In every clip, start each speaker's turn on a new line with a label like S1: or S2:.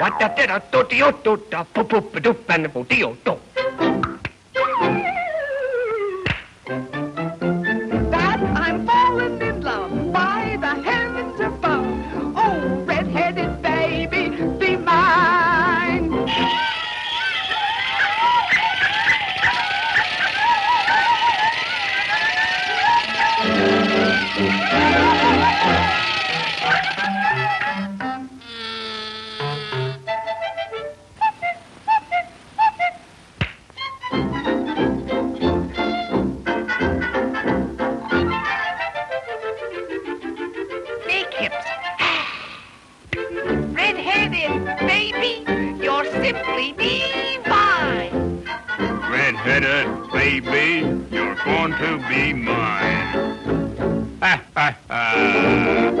S1: What the did a do do do da poop poop doop and do do.
S2: headed baby, you're
S3: going to be mine. Ha, ha, ha.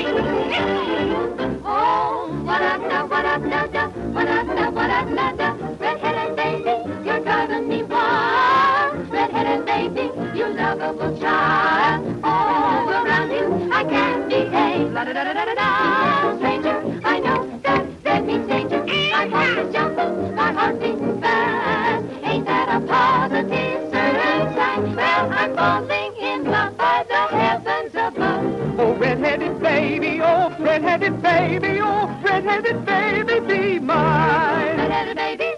S2: Oh, what what what what baby, you're driving me wild. Baby, you child. All around you, I can't
S4: behave. Stranger, I know that that means danger. My fast. Ain't that a positive certain sign? Well, I'm falling.
S3: Baby, oh, red-headed baby, be mine.
S4: Red-headed baby.